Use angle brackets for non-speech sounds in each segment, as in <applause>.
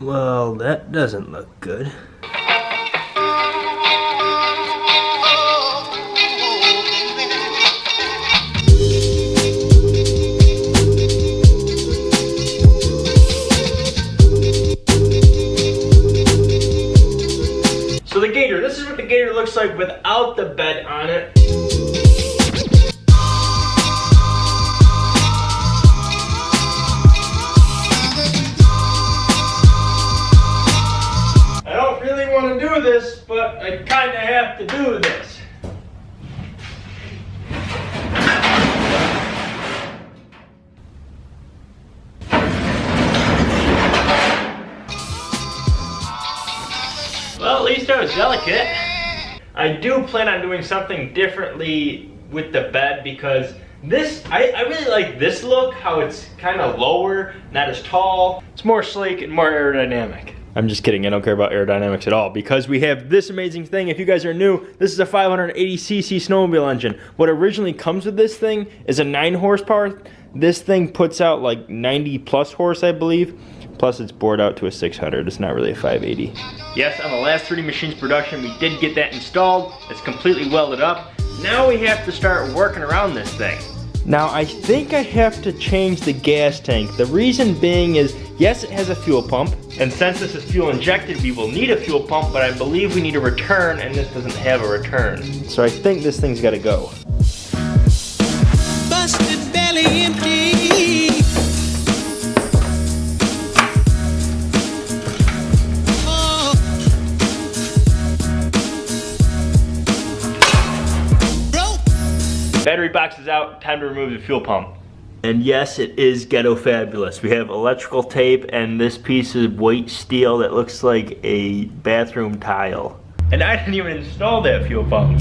Well, that doesn't look good. So the Gator, this is what the Gator looks like without the bed on it. Do this. Well, at least I was delicate. I do plan on doing something differently with the bed because this, I, I really like this look, how it's kind of lower, not as tall. It's more sleek and more aerodynamic. I'm just kidding, I don't care about aerodynamics at all because we have this amazing thing. If you guys are new, this is a 580cc snowmobile engine. What originally comes with this thing is a 9 horsepower. This thing puts out like 90 plus horse, I believe. Plus it's bored out to a 600. It's not really a 580. Yes, on the last 3D Machines production, we did get that installed. It's completely welded up. Now we have to start working around this thing. Now I think I have to change the gas tank. The reason being is, yes it has a fuel pump, and since this is fuel injected, we will need a fuel pump, but I believe we need a return, and this doesn't have a return. So I think this thing's gotta go. Battery box is out, time to remove the fuel pump. And yes, it is ghetto fabulous. We have electrical tape and this piece of white steel that looks like a bathroom tile. And I didn't even install that fuel pump.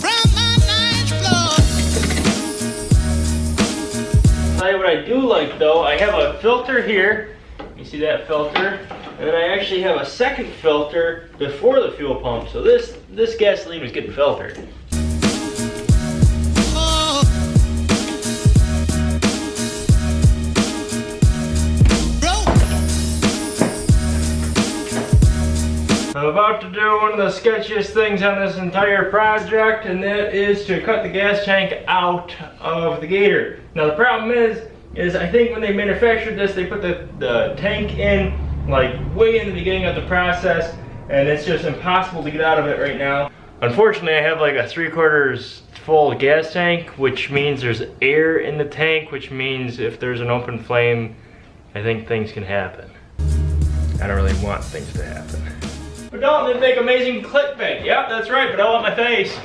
From my ninth floor. Tell you what I do like though, I have a filter here. You see that filter? And I actually have a second filter before the fuel pump. So this, this gasoline was getting filtered. I'm about to do one of the sketchiest things on this entire project, and that is to cut the gas tank out of the Gator. Now the problem is, is I think when they manufactured this, they put the, the tank in like way in the beginning of the process, and it's just impossible to get out of it right now. Unfortunately, I have like a three quarters full gas tank, which means there's air in the tank, which means if there's an open flame, I think things can happen. I don't really want things to happen. But don't they make amazing clickbait? Yep, that's right, but I want my face.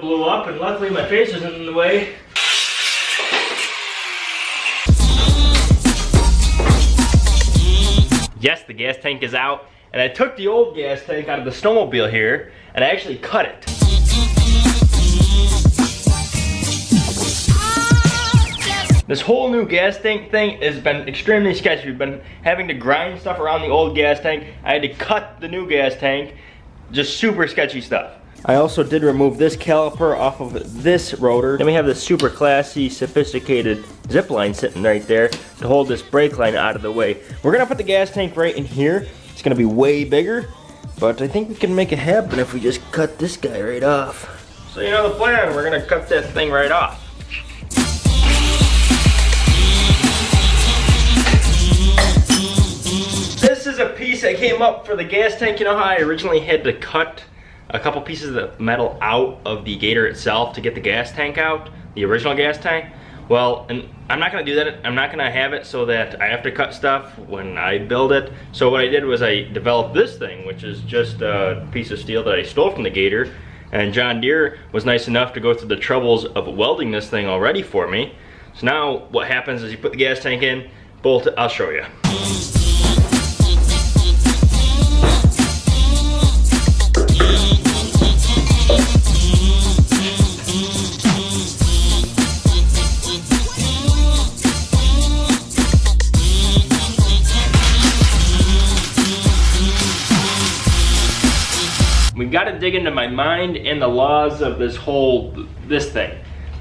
Blew up and luckily my face isn't in the way. Yes, the gas tank is out. And I took the old gas tank out of the snowmobile here and I actually cut it. This whole new gas tank thing has been extremely sketchy. We've been having to grind stuff around the old gas tank. I had to cut the new gas tank. Just super sketchy stuff. I also did remove this caliper off of this rotor. Then we have this super classy, sophisticated zip line sitting right there to hold this brake line out of the way. We're gonna put the gas tank right in here. It's gonna be way bigger, but I think we can make it happen if we just cut this guy right off. So you know the plan, we're gonna cut that thing right off. This is a piece that came up for the gas tank. You know how I originally had to cut a couple pieces of metal out of the Gator itself to get the gas tank out, the original gas tank? Well, and I'm not gonna do that. I'm not gonna have it so that I have to cut stuff when I build it. So what I did was I developed this thing, which is just a piece of steel that I stole from the Gator. And John Deere was nice enough to go through the troubles of welding this thing already for me. So now what happens is you put the gas tank in, bolt it, I'll show you. To dig into my mind and the laws of this whole this thing.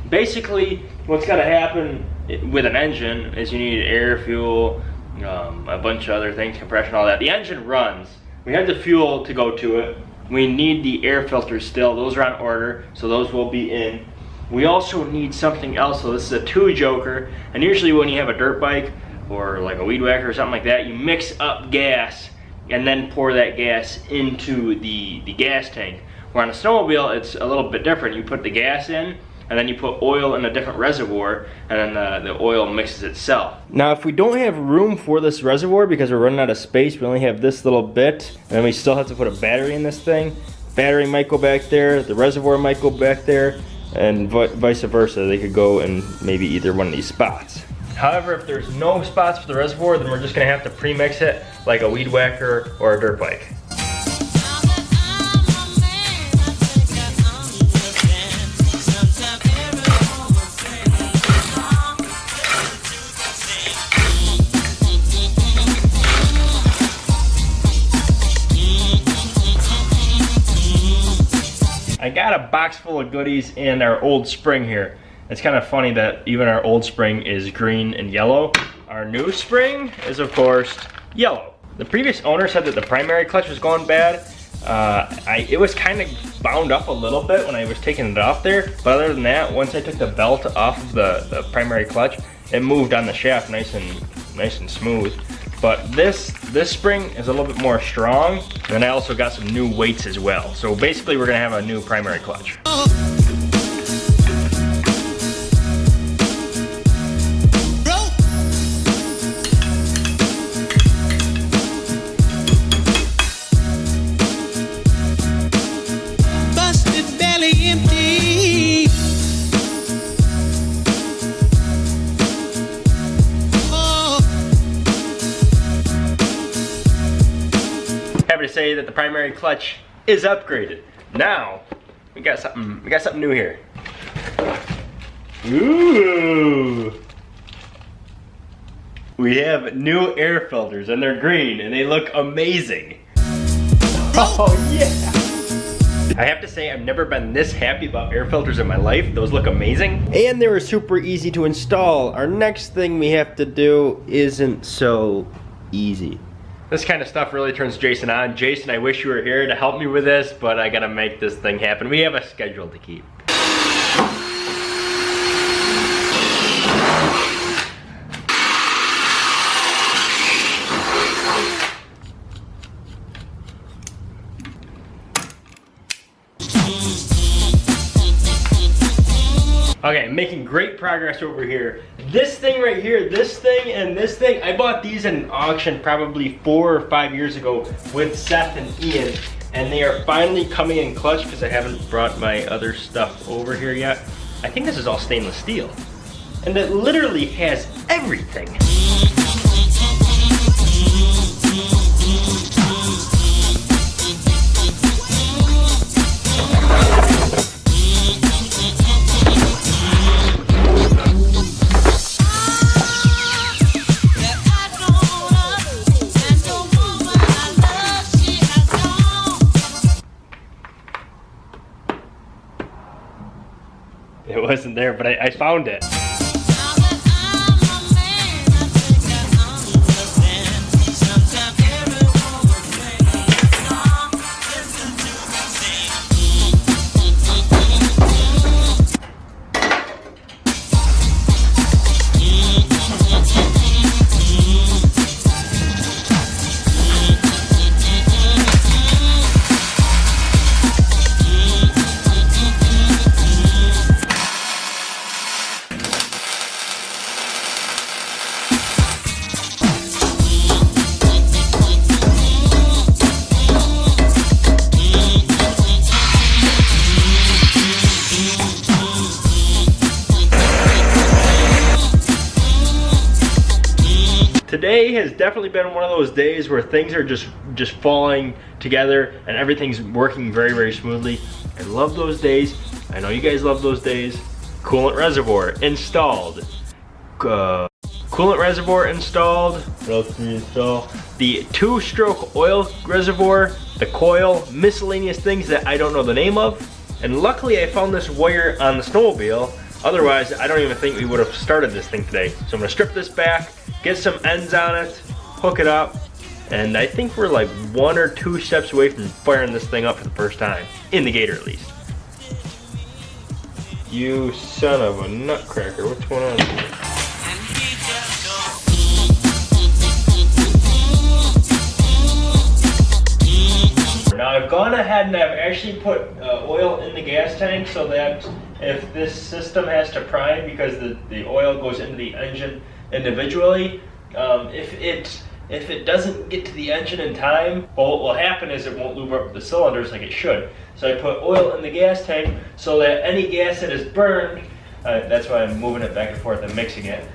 Basically, what's got to happen with an engine is you need air, fuel, um, a bunch of other things, compression, all that. The engine runs. We have the fuel to go to it. We need the air filters still. Those are on order, so those will be in. We also need something else. So this is a two stroker, and usually when you have a dirt bike or like a weed whacker or something like that, you mix up gas and then pour that gas into the, the gas tank. Where on a snowmobile, it's a little bit different. You put the gas in, and then you put oil in a different reservoir, and then the, the oil mixes itself. Now, if we don't have room for this reservoir because we're running out of space, we only have this little bit, and we still have to put a battery in this thing. Battery might go back there, the reservoir might go back there, and vice versa. They could go in maybe either one of these spots. However, if there's no spots for the reservoir, then we're just gonna have to pre-mix it like a weed whacker or a dirt bike. I got a box full of goodies in our old spring here. It's kind of funny that even our old spring is green and yellow. Our new spring is of course yellow. The previous owner said that the primary clutch was going bad. Uh, I, it was kind of bound up a little bit when I was taking it off there, but other than that, once I took the belt off of the, the primary clutch, it moved on the shaft nice and nice and smooth. But this this spring is a little bit more strong, and I also got some new weights as well. So basically, we're gonna have a new primary clutch. Say that the primary clutch is upgraded. Now, we got something, we got something new here. Ooh. We have new air filters and they're green and they look amazing. Oh yeah. I have to say I've never been this happy about air filters in my life. Those look amazing. And they were super easy to install. Our next thing we have to do isn't so easy. This kind of stuff really turns Jason on. Jason, I wish you were here to help me with this, but I gotta make this thing happen. We have a schedule to keep. Okay, making great progress over here. This thing right here, this thing and this thing, I bought these at an auction probably four or five years ago with Seth and Ian. And they are finally coming in clutch because I haven't brought my other stuff over here yet. I think this is all stainless steel. And it literally has everything. It wasn't there, but I, I found it. Has definitely been one of those days where things are just just falling together and everything's working very very smoothly i love those days i know you guys love those days coolant reservoir installed uh, coolant reservoir installed. What else install? The two-stroke oil reservoir, the coil, miscellaneous things that I don't know the name of. And luckily I found this wire on the snowmobile. Otherwise, I don't even think we would have started this thing today. So I'm gonna strip this back, get some ends on it, hook it up, and I think we're like one or two steps away from firing this thing up for the first time. In the Gator at least. You son of a nutcracker, what's going on here? Now I've gone ahead and I've actually put uh, oil in the gas tank so that if this system has to prime because the, the oil goes into the engine individually, um, if it if it doesn't get to the engine in time, well, what will happen is it won't lube up the cylinders like it should. So I put oil in the gas tank so that any gas that is burned, uh, that's why I'm moving it back and forth and mixing it.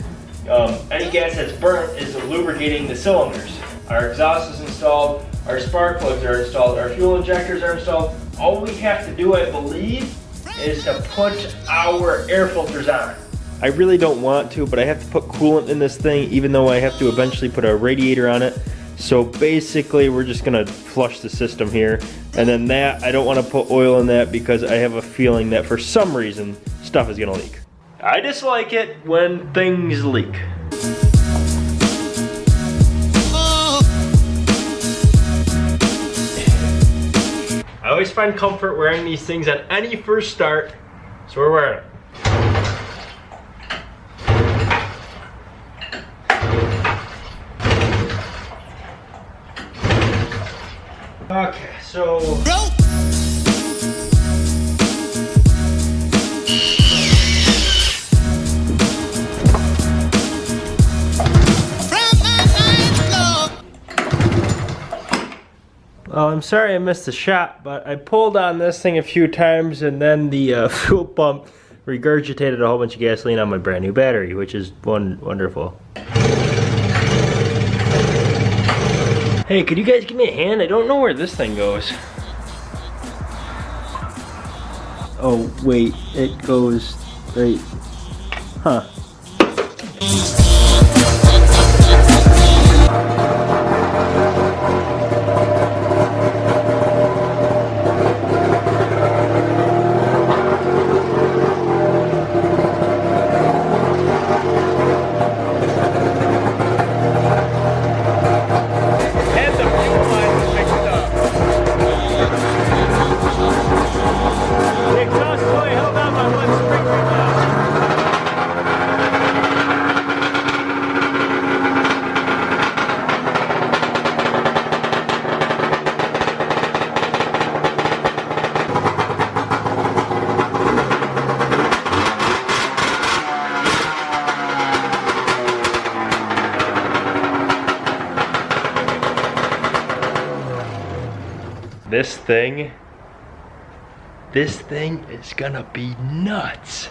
Um, any gas that's burnt is lubricating the cylinders. Our exhaust is installed, our spark plugs are installed, our fuel injectors are installed. All we have to do, I believe, is to put our air filters on. I really don't want to, but I have to put coolant in this thing, even though I have to eventually put a radiator on it. So basically, we're just gonna flush the system here. And then that, I don't wanna put oil in that because I have a feeling that for some reason, stuff is gonna leak. I dislike it when things leak. I always find comfort wearing these things on any first start, so we're wearing it. I'm sorry I missed the shot, but I pulled on this thing a few times and then the uh, <laughs> fuel pump regurgitated a whole bunch of gasoline on my brand new battery, which is one wonderful. Hey, could you guys give me a hand? I don't know where this thing goes. Oh, wait, it goes right. Huh. This thing, this thing is gonna be nuts.